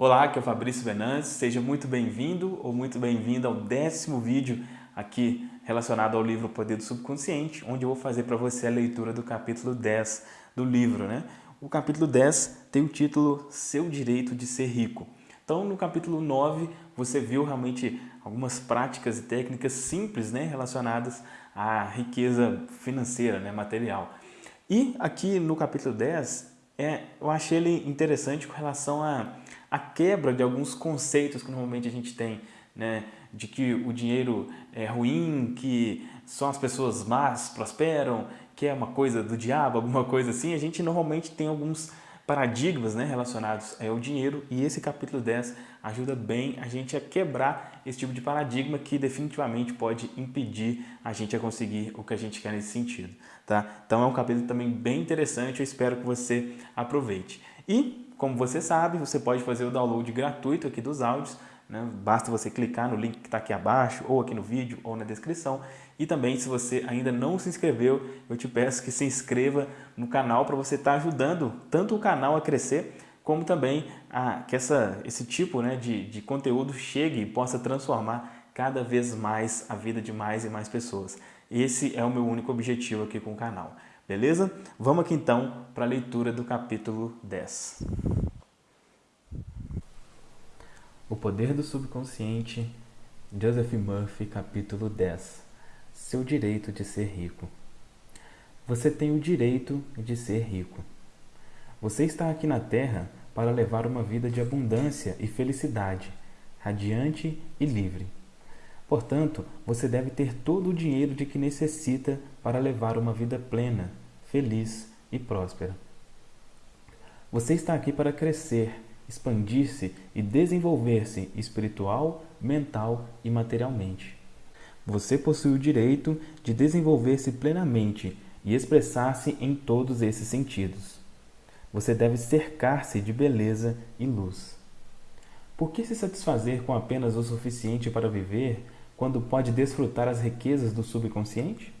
Olá, aqui é o Fabrício Venantes, seja muito bem-vindo ou muito bem-vinda ao décimo vídeo aqui relacionado ao livro O Poder do Subconsciente, onde eu vou fazer para você a leitura do capítulo 10 do livro. Né? O capítulo 10 tem o título Seu Direito de Ser Rico. Então, no capítulo 9, você viu realmente algumas práticas e técnicas simples né, relacionadas à riqueza financeira, né, material. E aqui no capítulo 10, é, eu achei ele interessante com relação a a quebra de alguns conceitos que normalmente a gente tem, né? de que o dinheiro é ruim, que só as pessoas más prosperam, que é uma coisa do diabo, alguma coisa assim, a gente normalmente tem alguns paradigmas né, relacionados ao dinheiro e esse capítulo 10 ajuda bem a gente a quebrar esse tipo de paradigma que definitivamente pode impedir a gente a conseguir o que a gente quer nesse sentido. Tá? Então é um capítulo também bem interessante, eu espero que você aproveite. E como você sabe, você pode fazer o download gratuito aqui dos áudios, né? basta você clicar no link que está aqui abaixo, ou aqui no vídeo, ou na descrição. E também, se você ainda não se inscreveu, eu te peço que se inscreva no canal para você estar tá ajudando tanto o canal a crescer, como também a, que essa, esse tipo né, de, de conteúdo chegue e possa transformar cada vez mais a vida de mais e mais pessoas. Esse é o meu único objetivo aqui com o canal. Beleza? Vamos aqui então para a leitura do capítulo 10. O Poder do Subconsciente, Joseph Murphy, capítulo 10. Seu direito de ser rico. Você tem o direito de ser rico. Você está aqui na Terra para levar uma vida de abundância e felicidade, radiante e livre. Portanto, você deve ter todo o dinheiro de que necessita para levar uma vida plena, feliz e próspera. Você está aqui para crescer, expandir-se e desenvolver-se espiritual, mental e materialmente. Você possui o direito de desenvolver-se plenamente e expressar-se em todos esses sentidos. Você deve cercar-se de beleza e luz. Por que se satisfazer com apenas o suficiente para viver quando pode desfrutar as riquezas do subconsciente?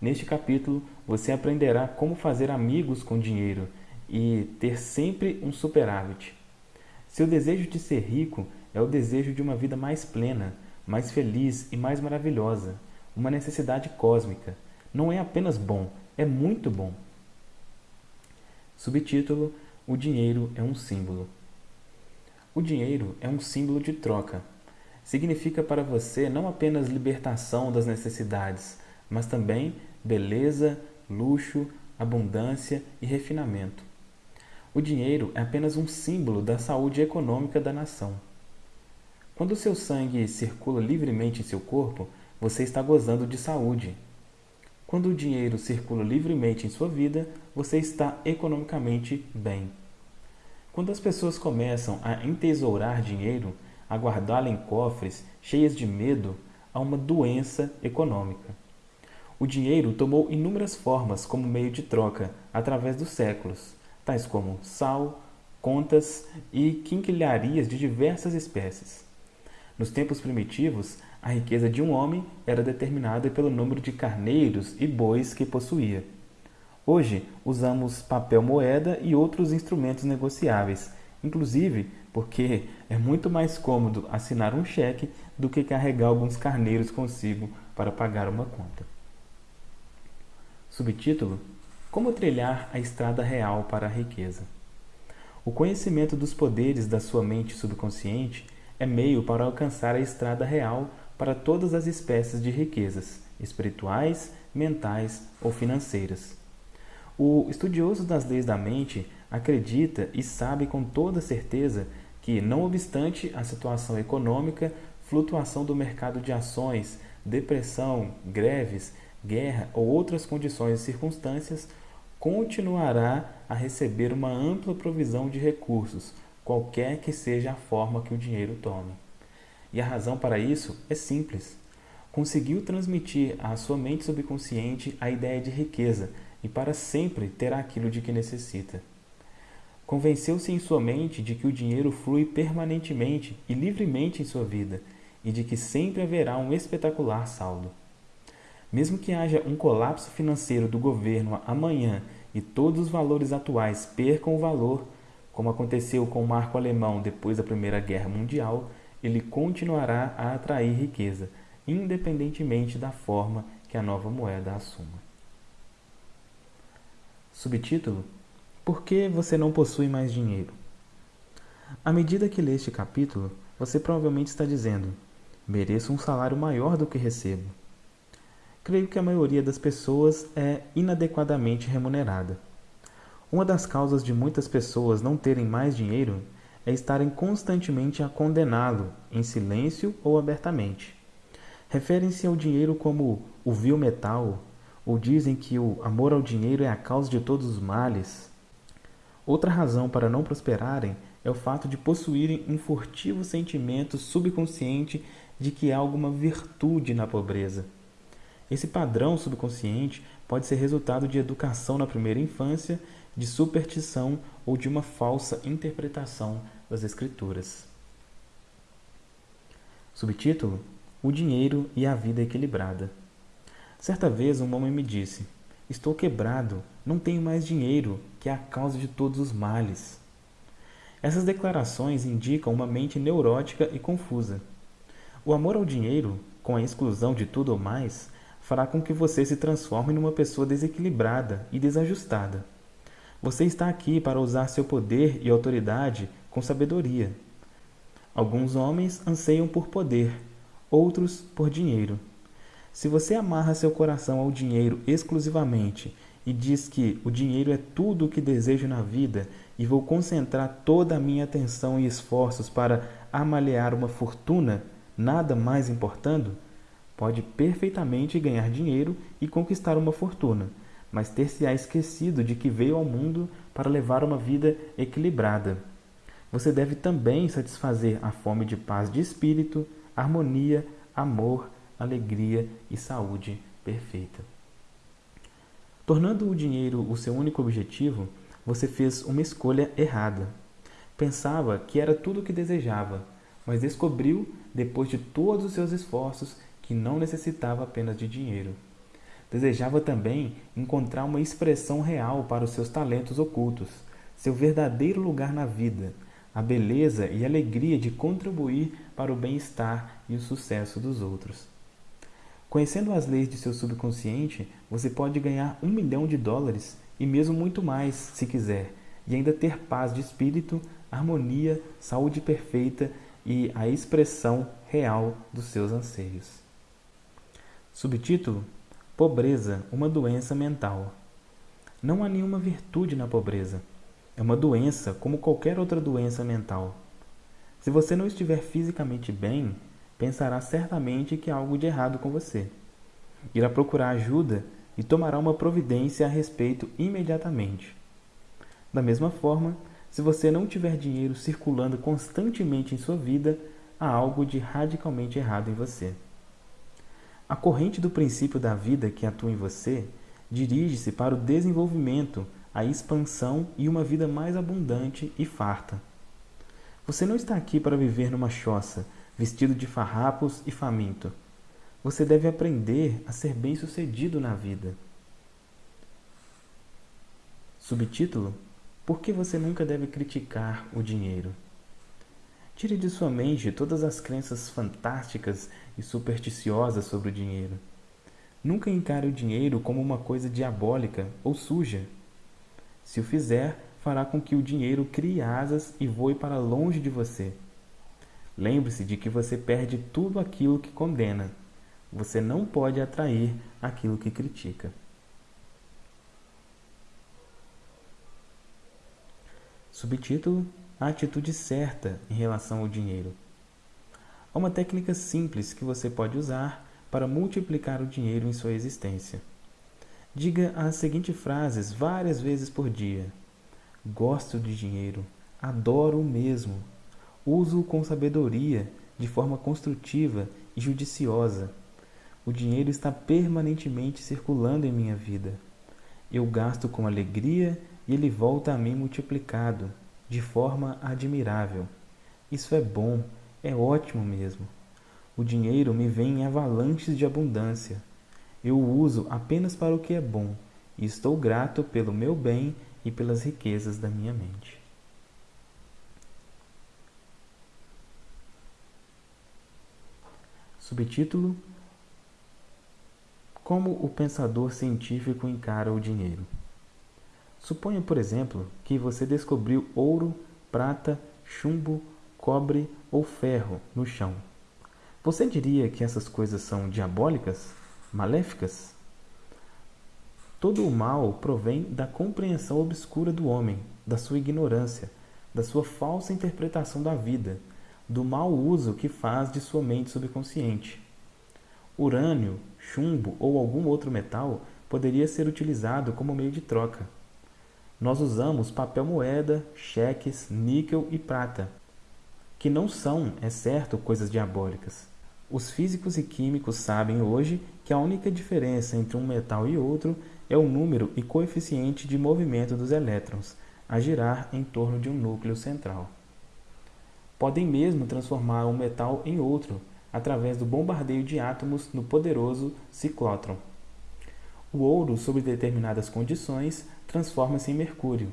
Neste capítulo, você aprenderá como fazer amigos com dinheiro e ter sempre um superávit. Seu desejo de ser rico é o desejo de uma vida mais plena, mais feliz e mais maravilhosa, uma necessidade cósmica. Não é apenas bom, é muito bom. Subtítulo: O dinheiro é um símbolo. O dinheiro é um símbolo de troca significa para você não apenas libertação das necessidades, mas também beleza, luxo, abundância e refinamento. O dinheiro é apenas um símbolo da saúde econômica da nação. Quando seu sangue circula livremente em seu corpo, você está gozando de saúde. Quando o dinheiro circula livremente em sua vida, você está economicamente bem. Quando as pessoas começam a entesourar dinheiro, a guardá-la em cofres cheias de medo a uma doença econômica. O dinheiro tomou inúmeras formas como meio de troca através dos séculos, tais como sal, contas e quinquilharias de diversas espécies. Nos tempos primitivos, a riqueza de um homem era determinada pelo número de carneiros e bois que possuía. Hoje, usamos papel moeda e outros instrumentos negociáveis, inclusive porque é muito mais cômodo assinar um cheque do que carregar alguns carneiros consigo para pagar uma conta. Subtítulo: Como trilhar a estrada real para a riqueza. O conhecimento dos poderes da sua mente subconsciente é meio para alcançar a estrada real para todas as espécies de riquezas, espirituais, mentais ou financeiras. O estudioso das leis da mente acredita e sabe com toda certeza que, não obstante a situação econômica, flutuação do mercado de ações, depressão, greves, guerra ou outras condições e circunstâncias, continuará a receber uma ampla provisão de recursos, qualquer que seja a forma que o dinheiro tome. E a razão para isso é simples. Conseguiu transmitir à sua mente subconsciente a ideia de riqueza e para sempre terá aquilo de que necessita. Convenceu-se em sua mente de que o dinheiro flui permanentemente e livremente em sua vida e de que sempre haverá um espetacular saldo. Mesmo que haja um colapso financeiro do governo amanhã e todos os valores atuais percam o valor, Como aconteceu com o marco alemão depois da Primeira Guerra Mundial, ele continuará a atrair riqueza, independentemente da forma que a nova moeda assuma. Subtítulo: Por que você não possui mais dinheiro? À medida que lê este capítulo, você provavelmente está dizendo: mereço um salário maior do que recebo. Creio que a maioria das pessoas é inadequadamente remunerada. Uma das causas de muitas pessoas não terem mais dinheiro é estarem constantemente a condená-lo, em silêncio ou abertamente. Referem-se ao dinheiro como o vil metal, ou dizem que o amor ao dinheiro é a causa de todos os males. Outra razão para não prosperarem é o fato de possuírem um furtivo sentimento subconsciente de que há alguma virtude na pobreza. Esse padrão subconsciente pode ser resultado de educação na primeira infância de superstição ou de uma falsa interpretação das Escrituras. Subtítulo: O dinheiro e a vida equilibrada. Certa vez um homem me disse: Estou quebrado, não tenho mais dinheiro, que é a causa de todos os males. Essas declarações indicam uma mente neurótica e confusa. O amor ao dinheiro, com a exclusão de tudo ou mais, fará com que você se transforme numa pessoa desequilibrada e desajustada. Você está aqui para usar seu poder e autoridade com sabedoria. Alguns homens anseiam por poder, outros por dinheiro. Se você amarra seu coração ao dinheiro exclusivamente e diz que o dinheiro é tudo o que desejo na vida e vou concentrar toda a minha atenção e esforços para amalear uma fortuna, nada mais importando, pode perfeitamente ganhar dinheiro e conquistar uma fortuna mas ter-se-á esquecido de que veio ao mundo para levar uma vida equilibrada. Você deve também satisfazer a fome de paz de espírito, harmonia, amor, alegria e saúde perfeita. Tornando o dinheiro o seu único objetivo, você fez uma escolha errada. Pensava que era tudo o que desejava, mas descobriu, depois de todos os seus esforços, que não necessitava apenas de dinheiro. Desejava também encontrar uma expressão real para os seus talentos ocultos, seu verdadeiro lugar na vida, a beleza e alegria de contribuir para o bem-estar e o sucesso dos outros. Conhecendo as leis de seu subconsciente, você pode ganhar um milhão de dólares e mesmo muito mais, se quiser, e ainda ter paz de espírito, harmonia, saúde perfeita e a expressão real dos seus anseios. Subtítulo: Pobreza, uma doença mental. Não há nenhuma virtude na pobreza. É uma doença como qualquer outra doença mental. Se você não estiver fisicamente bem, pensará certamente que há algo de errado com você. Irá procurar ajuda e tomará uma providência a respeito imediatamente. Da mesma forma, se você não tiver dinheiro circulando constantemente em sua vida, há algo de radicalmente errado em você. A corrente do princípio da vida que atua em você dirige-se para o desenvolvimento, a expansão e uma vida mais abundante e farta. Você não está aqui para viver numa choça, vestido de farrapos e faminto. Você deve aprender a ser bem-sucedido na vida. Subtítulo: Por que você nunca deve criticar o dinheiro? Tire de sua mente todas as crenças fantásticas e supersticiosas sobre o dinheiro. Nunca encare o dinheiro como uma coisa diabólica ou suja. Se o fizer, fará com que o dinheiro crie asas e voe para longe de você. Lembre-se de que você perde tudo aquilo que condena. Você não pode atrair aquilo que critica. Subtítulo a atitude certa em relação ao dinheiro. Há uma técnica simples que você pode usar para multiplicar o dinheiro em sua existência. Diga as seguintes frases várias vezes por dia: Gosto de dinheiro, adoro o mesmo, uso-o com sabedoria, de forma construtiva e judiciosa. O dinheiro está permanentemente circulando em minha vida. Eu gasto com alegria e ele volta a mim multiplicado de forma admirável. Isso é bom, é ótimo mesmo. O dinheiro me vem em avalanches de abundância. Eu o uso apenas para o que é bom e estou grato pelo meu bem e pelas riquezas da minha mente. Subtítulo: Como o pensador científico encara o dinheiro. Suponha, por exemplo, que você descobriu ouro, prata, chumbo, cobre ou ferro no chão. Você diria que essas coisas são diabólicas? Maléficas? Todo o mal provém da compreensão obscura do homem, da sua ignorância, da sua falsa interpretação da vida, do mau uso que faz de sua mente subconsciente. Urânio, chumbo ou algum outro metal poderia ser utilizado como meio de troca. Nós usamos papel moeda, cheques, níquel e prata, que não são, é certo, coisas diabólicas. Os físicos e químicos sabem hoje que a única diferença entre um metal e outro é o número e coeficiente de movimento dos elétrons a girar em torno de um núcleo central. Podem mesmo transformar um metal em outro através do bombardeio de átomos no poderoso ciclótron. O ouro, sob determinadas condições, transforma-se em mercúrio.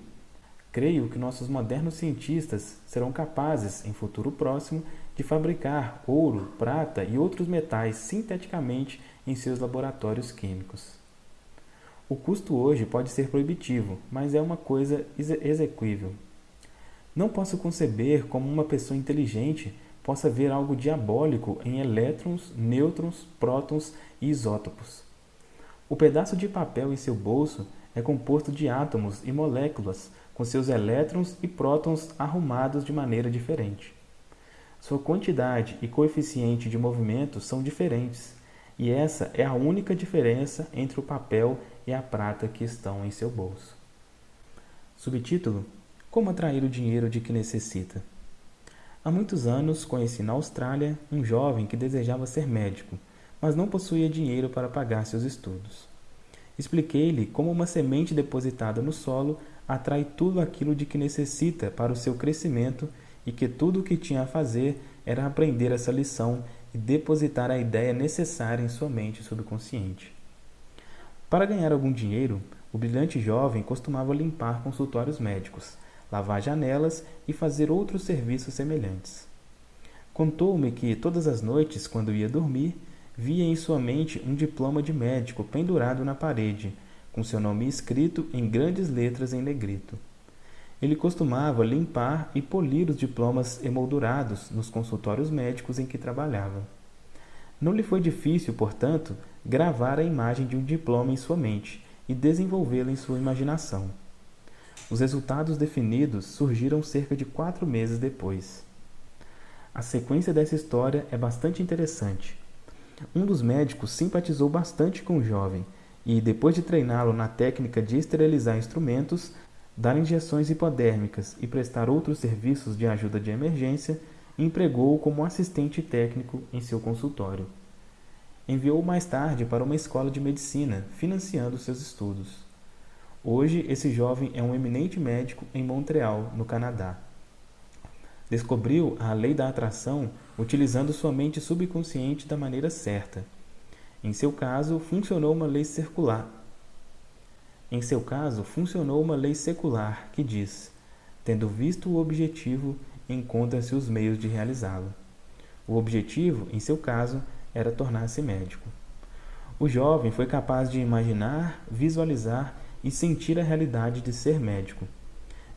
Creio que nossos modernos cientistas serão capazes, em futuro próximo, de fabricar ouro, prata e outros metais sinteticamente em seus laboratórios químicos. O custo hoje pode ser proibitivo, mas é uma coisa exequível. Não posso conceber como uma pessoa inteligente possa ver algo diabólico em elétrons, nêutrons, prótons e isótopos. O pedaço de papel em seu bolso é composto de átomos e moléculas com seus elétrons e prótons arrumados de maneira diferente. Sua quantidade e coeficiente de movimento são diferentes, e essa é a única diferença entre o papel e a prata que estão em seu bolso. Subtítulo: Como atrair o dinheiro de que necessita? Há muitos anos conheci na Austrália um jovem que desejava ser médico mas não possuía dinheiro para pagar seus estudos. Expliquei-lhe como uma semente depositada no solo atrai tudo aquilo de que necessita para o seu crescimento e que tudo o que tinha a fazer era aprender essa lição e depositar a ideia necessária em sua mente subconsciente. Para ganhar algum dinheiro, o brilhante jovem costumava limpar consultórios médicos, lavar janelas e fazer outros serviços semelhantes. Contou-me que todas as noites, quando ia dormir, via em sua mente um diploma de médico pendurado na parede, com seu nome escrito em grandes letras em negrito. Ele costumava limpar e polir os diplomas emoldurados nos consultórios médicos em que trabalhava. Não lhe foi difícil, portanto, gravar a imagem de um diploma em sua mente e desenvolvê-la em sua imaginação. Os resultados definidos surgiram cerca de quatro meses depois. A sequência dessa história é bastante interessante. Um dos médicos simpatizou bastante com o jovem e, depois de treiná-lo na técnica de esterilizar instrumentos, dar injeções hipodérmicas e prestar outros serviços de ajuda de emergência, empregou-o como assistente técnico em seu consultório. Enviou-o mais tarde para uma escola de medicina, financiando seus estudos. Hoje, esse jovem é um eminente médico em Montreal, no Canadá. Descobriu a lei da atração utilizando sua mente subconsciente da maneira certa. Em seu caso, funcionou uma lei circular. Em seu caso, funcionou uma lei secular que diz: tendo visto o objetivo, encontram-se os meios de realizá-lo. O objetivo, em seu caso, era tornar-se médico. O jovem foi capaz de imaginar, visualizar e sentir a realidade de ser médico.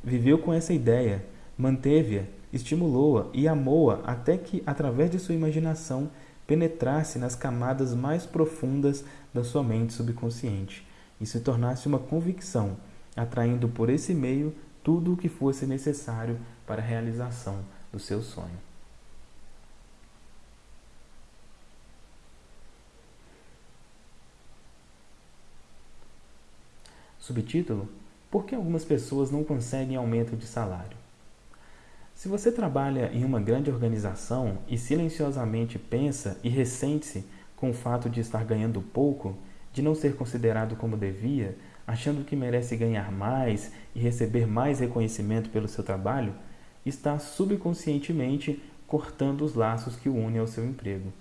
Viveu com essa ideia, manteve-a estimulou-a e amou-a até que, através de sua imaginação, penetrasse nas camadas mais profundas da sua mente subconsciente e se tornasse uma convicção, atraindo por esse meio tudo o que fosse necessário para a realização do seu sonho. Subtítulo: Por que algumas pessoas não conseguem aumento de salário? Se você trabalha em uma grande organização e silenciosamente pensa e ressente-se com o fato de estar ganhando pouco, de não ser considerado como devia, achando que merece ganhar mais e receber mais reconhecimento pelo seu trabalho, está subconscientemente cortando os laços que o unem ao seu emprego.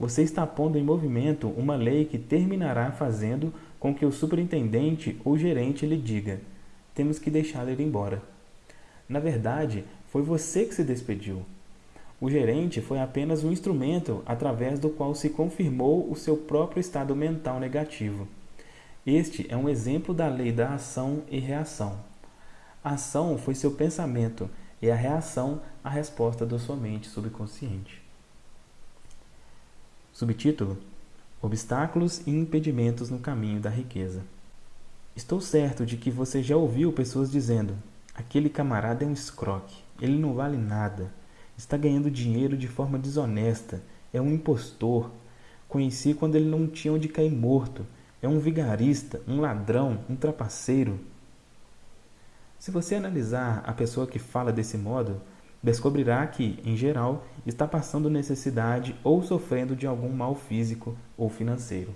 Você está pondo em movimento uma lei que terminará fazendo com que o superintendente ou gerente lhe diga: temos que deixá-lo ir embora. Na verdade, foi você que se despediu. O gerente foi apenas um instrumento através do qual se confirmou o seu próprio estado mental negativo. Este é um exemplo da lei da ação e reação. A ação foi seu pensamento e a reação a resposta da sua mente subconsciente. Subtítulo: Obstáculos e impedimentos no caminho da riqueza. Estou certo de que você já ouviu pessoas dizendo: aquele camarada é um escroque, ele não vale nada, está ganhando dinheiro de forma desonesta, é um impostor. Conheci quando ele não tinha onde cair morto, é um vigarista, um ladrão, um trapaceiro. Se você analisar a pessoa que fala desse modo, descobrirá que, em geral, está passando necessidade ou sofrendo de algum mal físico ou financeiro.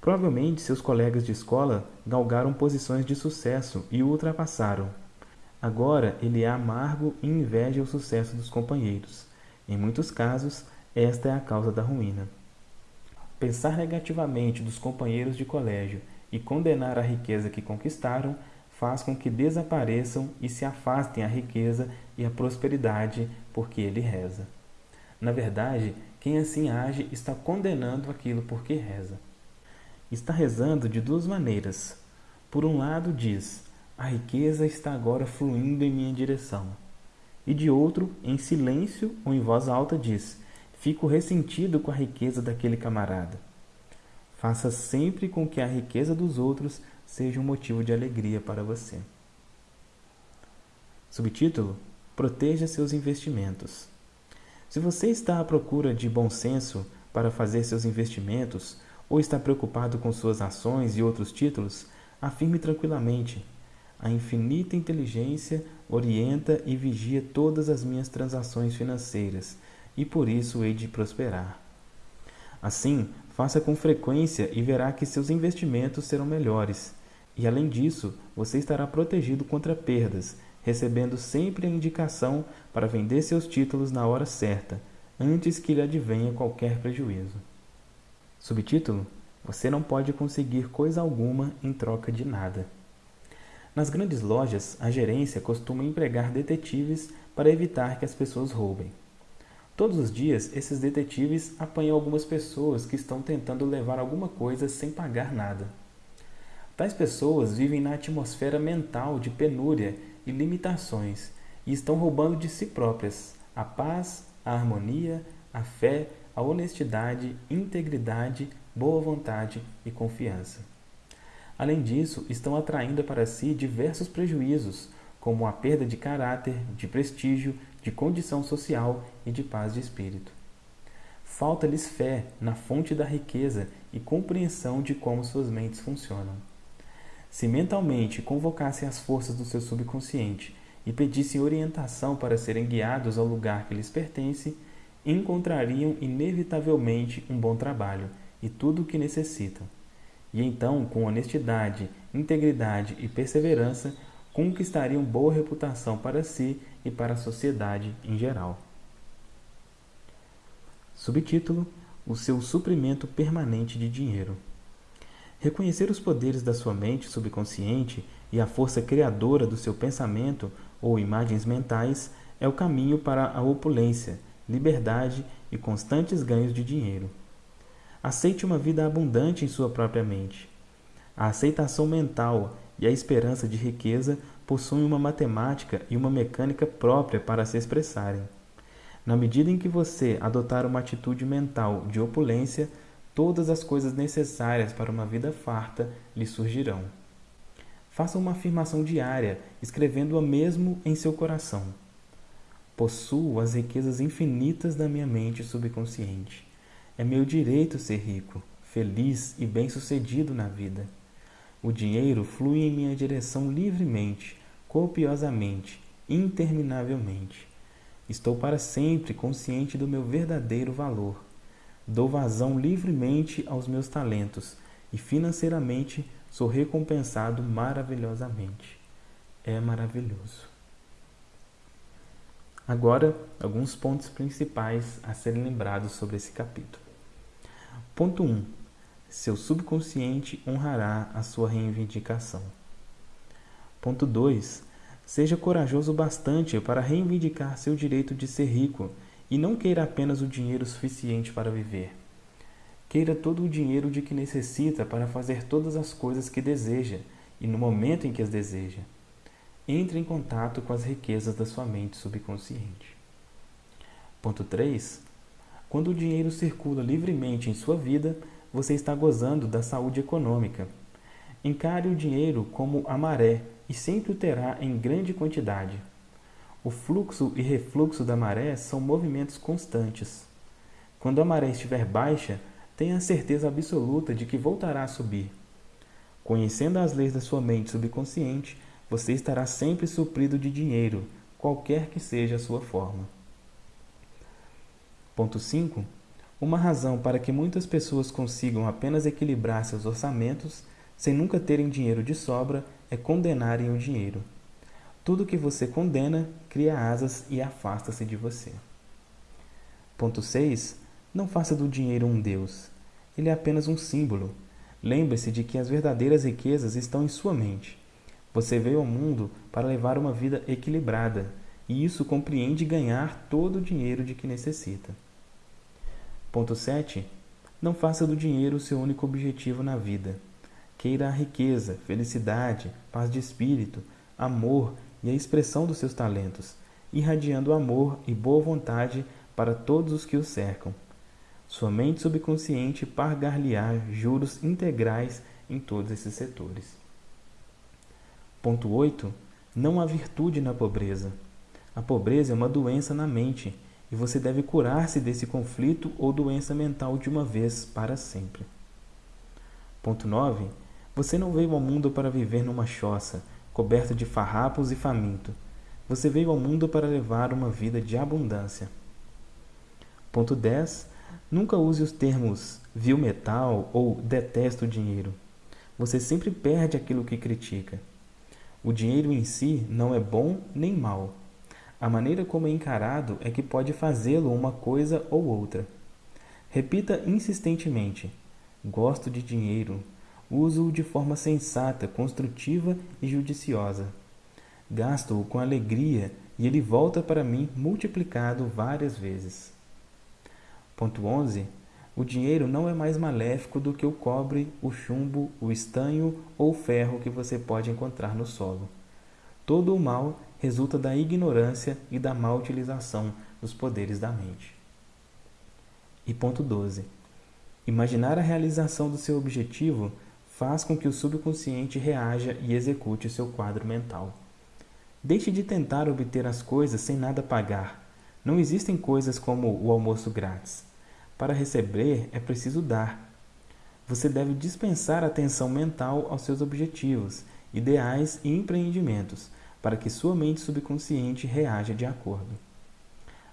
Provavelmente seus colegas de escola galgaram posições de sucesso e o ultrapassaram. Agora ele é amargo e inveja o sucesso dos companheiros. Em muitos casos, esta é a causa da ruína. Pensar negativamente dos companheiros de colégio e condenar a riqueza que conquistaram faz com que desapareçam e se afastem a riqueza e a prosperidade porque ele reza. Na verdade, quem assim age está condenando aquilo porque reza. Está rezando de duas maneiras. Por um lado, diz: a riqueza está agora fluindo em minha direção. E de outro, em silêncio ou em voz alta, diz: fico ressentido com a riqueza daquele camarada. Faça sempre com que a riqueza dos outros seja um motivo de alegria para você. Subtítulo: Proteja seus investimentos. Se você está à procura de bom senso para fazer seus investimentos ou está preocupado com suas ações e outros títulos, afirme tranquilamente: a infinita inteligência orienta e vigia todas as minhas transações financeiras e por isso hei de prosperar. Assim, faça com frequência e verá que seus investimentos serão melhores e além disso, você estará protegido contra perdas, recebendo sempre a indicação para vender seus títulos na hora certa, antes que lhe advenha qualquer prejuízo. Subtítulo: Você não pode conseguir coisa alguma em troca de nada. Nas grandes lojas, a gerência costuma empregar detetives para evitar que as pessoas roubem. Todos os dias, esses detetives apanham algumas pessoas que estão tentando levar alguma coisa sem pagar nada. Tais pessoas vivem na atmosfera mental de penúria e limitações e estão roubando de si próprias a paz, a harmonia, a fé, a honestidade, integridade, boa vontade e confiança. Além disso, estão atraindo para si diversos prejuízos, como a perda de caráter, de prestígio, de condição social e de paz de espírito. Falta-lhes fé na fonte da riqueza e compreensão de como suas mentes funcionam. Se mentalmente convocassem as forças do seu subconsciente e pedissem orientação para serem guiados ao lugar que lhes pertence, encontrariam inevitavelmente um bom trabalho e tudo o que necessitam. E então, com honestidade, integridade e perseverança, conquistariam boa reputação para si e para a sociedade em geral. Subtítulo: O seu suprimento permanente de dinheiro. Reconhecer os poderes da sua mente subconsciente e a força criadora do seu pensamento ou imagens mentais é o caminho para a opulência, liberdade e constantes ganhos de dinheiro. Aceite uma vida abundante em sua própria mente. A aceitação mental e a esperança de riqueza possuem uma matemática e uma mecânica própria para se expressarem. Na medida em que você adotar uma atitude mental de opulência, todas as coisas necessárias para uma vida farta lhe surgirão. Faça uma afirmação diária, escrevendo-a mesmo em seu coração. Possuo as riquezas infinitas da minha mente subconsciente. É meu direito ser rico, feliz e bem-sucedido na vida. O dinheiro flui em minha direção livremente, copiosamente, interminavelmente. Estou para sempre consciente do meu verdadeiro valor Dou vazão livremente aos meus talentos e financeiramente sou recompensado maravilhosamente. É maravilhoso. Agora, alguns pontos principais a serem lembrados sobre esse capítulo. Ponto 1. Seu subconsciente honrará a sua reivindicação. Ponto 2. Seja corajoso bastante para reivindicar seu direito de ser rico E não queira apenas o dinheiro suficiente para viver. Queira todo o dinheiro de que necessita para fazer todas as coisas que deseja e no momento em que as deseja. Entre em contato com as riquezas da sua mente subconsciente. Ponto 3. Quando o dinheiro circula livremente em sua vida, você está gozando da saúde econômica. Encare o dinheiro como a maré e sempre o terá em grande quantidade. O fluxo e refluxo da maré são movimentos constantes. Quando a maré estiver baixa, tenha certeza absoluta de que voltará a subir. Conhecendo as leis da sua mente subconsciente, você estará sempre suprido de dinheiro, qualquer que seja a sua forma. Ponto 5. Uma razão para que muitas pessoas consigam apenas equilibrar seus orçamentos sem nunca terem dinheiro de sobra é condenarem o dinheiro. Tudo que você condena cria asas e afasta-se de você. Ponto 6. Não faça do dinheiro um Deus. Ele é apenas um símbolo. Lembre-se de que as verdadeiras riquezas estão em sua mente. Você veio ao mundo para levar uma vida equilibrada, e isso compreende ganhar todo o dinheiro de que necessita. Ponto 7. Não faça do dinheiro o seu único objetivo na vida. Queira a riqueza, felicidade, paz de espírito, amor e a expressão dos seus talentos, irradiando amor e boa vontade para todos os que o cercam. Sua mente subconsciente pagar-lhe-á juros integrais em todos esses setores. Ponto 8. Não há virtude na pobreza. A pobreza é uma doença na mente e você deve curar-se desse conflito ou doença mental de uma vez para sempre. Ponto 9. Você não veio ao mundo para viver numa choça, coberta de farrapos e faminto. Você veio ao mundo para levar uma vida de abundância. Ponto 10. Nunca use os termos viu metal ou detesto dinheiro. Você sempre perde aquilo que critica. O dinheiro em si não é bom nem mal a maneira como é encarado é que pode fazê-lo uma coisa ou outra. Repita insistentemente: Gosto de dinheiro. Uso-o de forma sensata, construtiva e judiciosa. Gasto-o com alegria e ele volta para mim multiplicado várias vezes. Ponto 11. O dinheiro não é mais maléfico do que o cobre, o chumbo, o estanho ou o ferro que você pode encontrar no solo. Todo o mal resulta da ignorância e da má utilização dos poderes da mente. E ponto 12. Imaginar a realização do seu objetivo faz com que o subconsciente reaja e execute seu quadro mental. Deixe de tentar obter as coisas sem nada pagar. Não existem coisas como o almoço grátis. Para receber é preciso dar. Você deve dispensar atenção mental aos seus objetivos, ideais e empreendimentos, para que sua mente subconsciente reaja de acordo.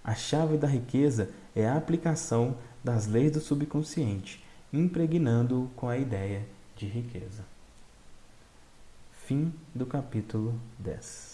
A chave da riqueza é a aplicação das leis do subconsciente, impregnando-o com a ideia de riqueza. Fim do capítulo 10.